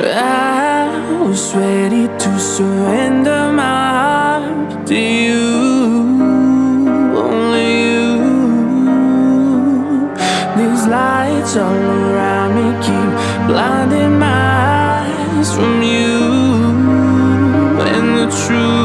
I was ready to surrender my heart to you, only you. These lights all around me keep blinding my eyes from you and the truth.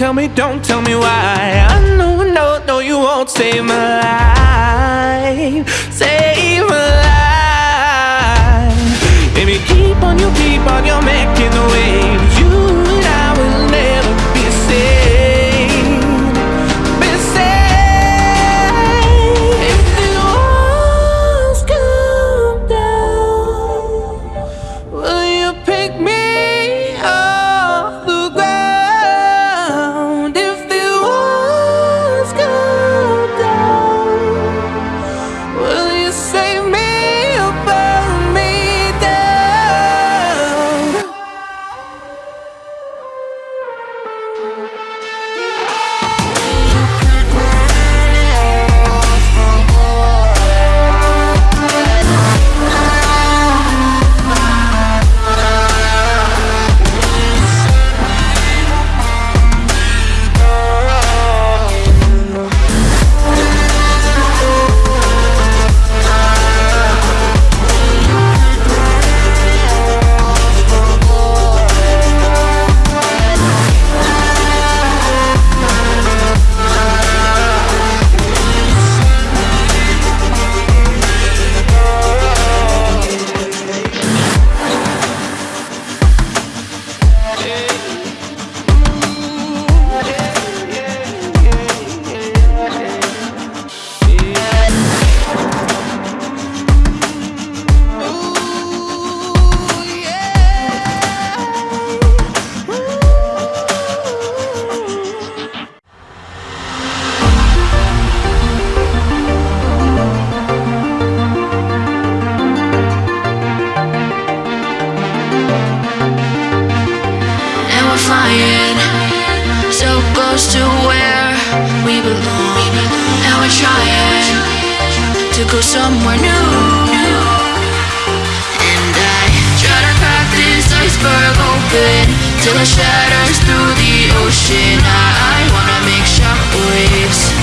Tell me, don't tell me, why. I know, no, no, you won't save my life, save my life. Baby, keep on, you keep on, you're making the waves. You go somewhere new. And I try to crack this iceberg open till it shatters through the ocean. I wanna make shockwaves.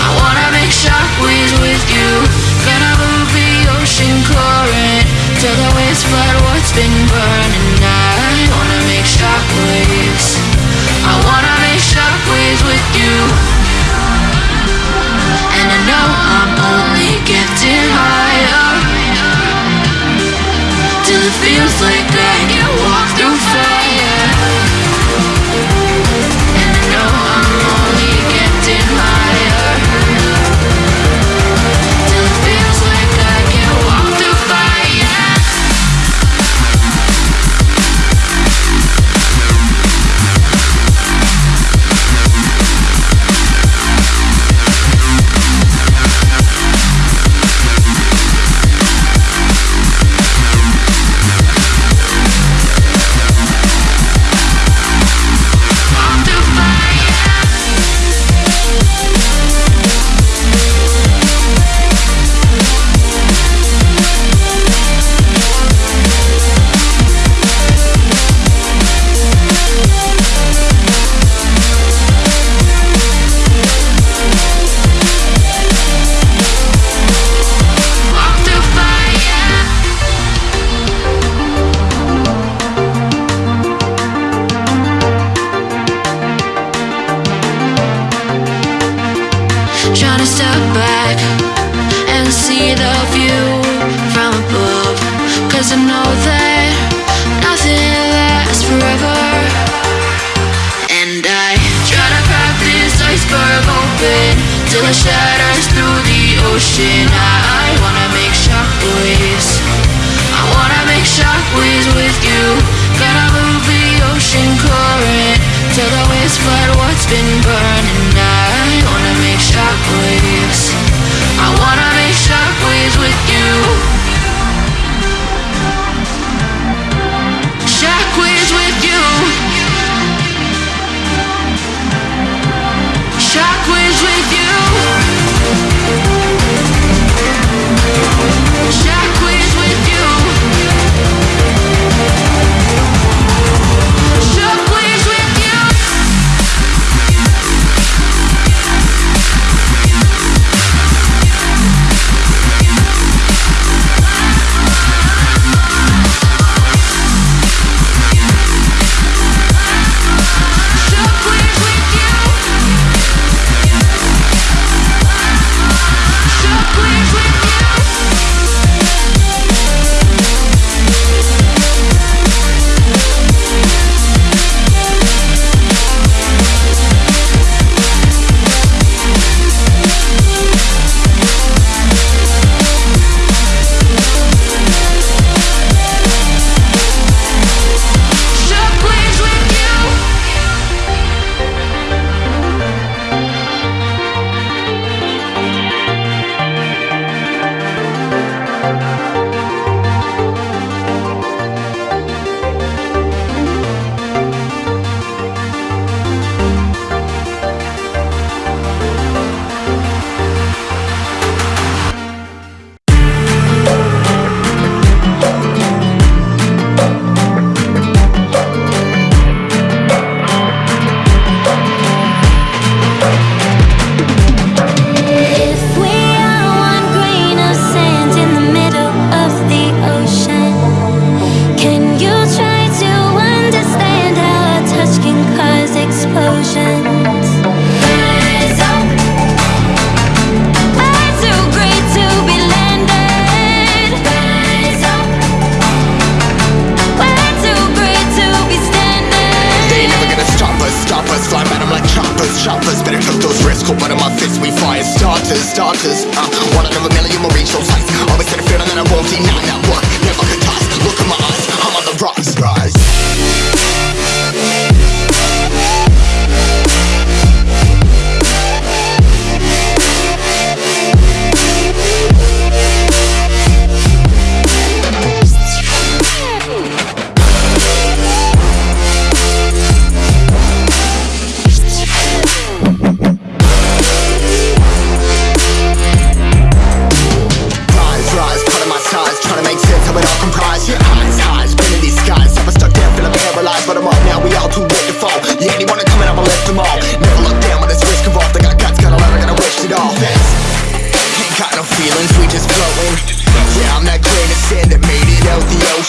I wanna make shockwaves with you. Gonna move the ocean current till the waves flood what's been burning. I wanna make shockwaves. I wanna make shockwaves with you. Feels like but what's been burned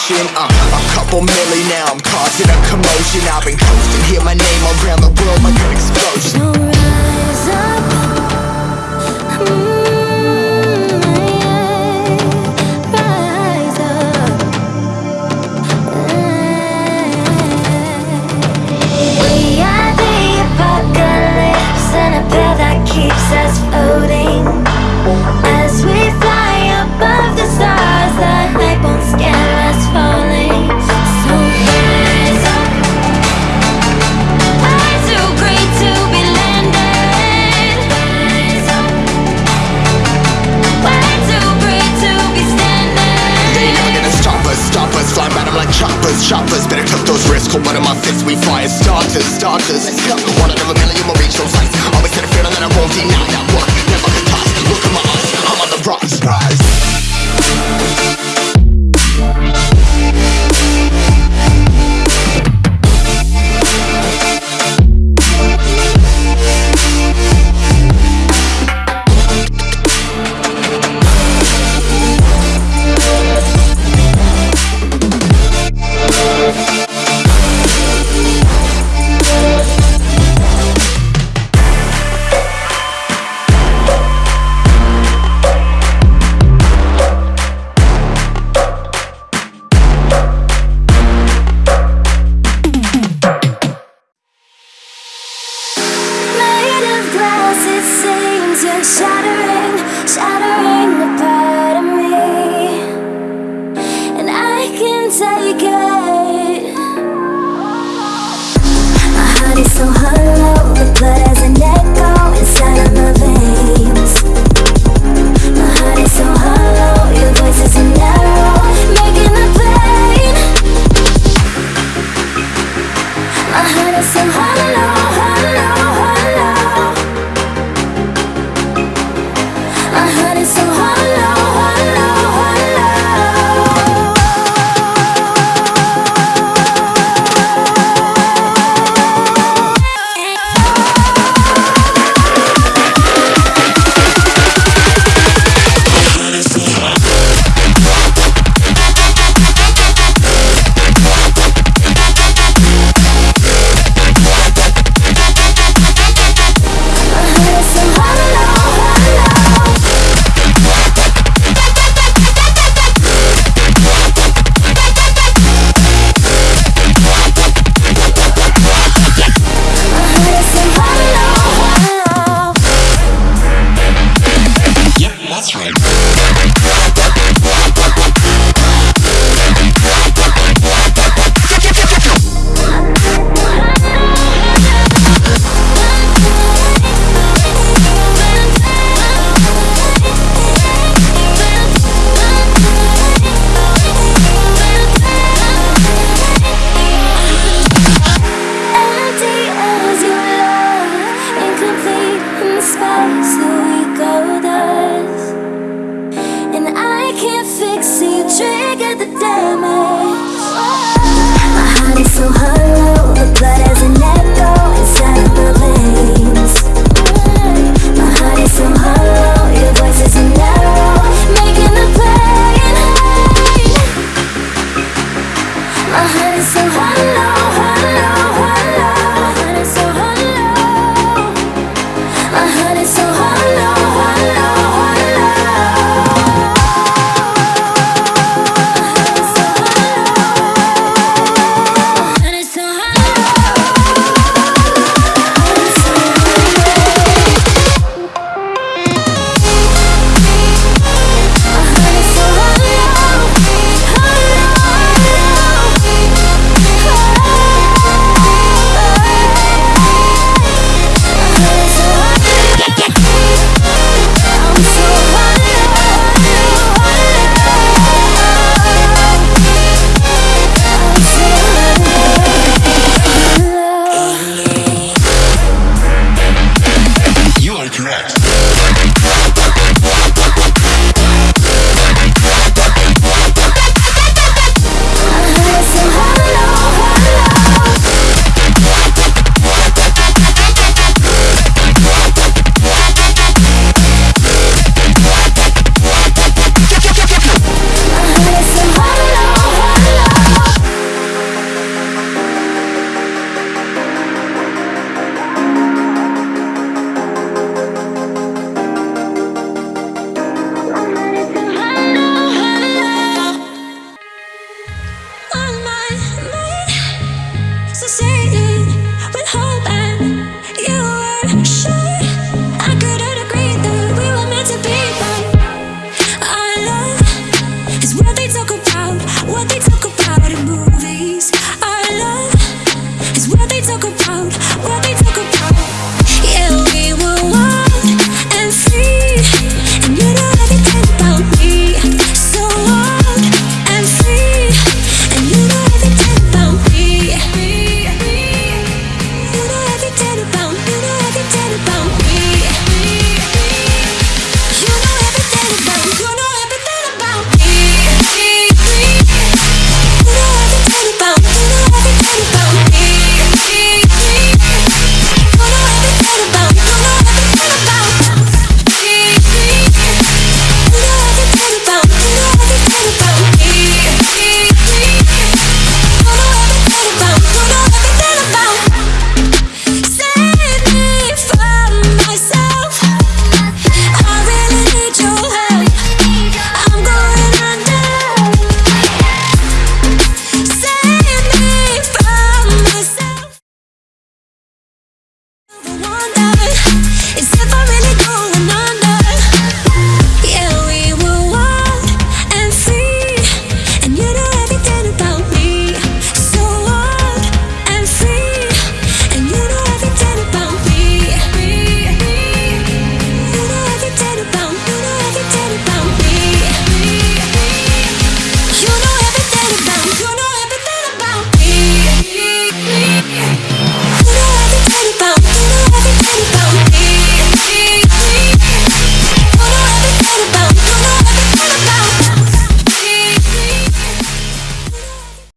motion uh, A couple milli now, I'm causing a commotion. I've been coasting, hear my name around the world My an explosion. No rise up, I'm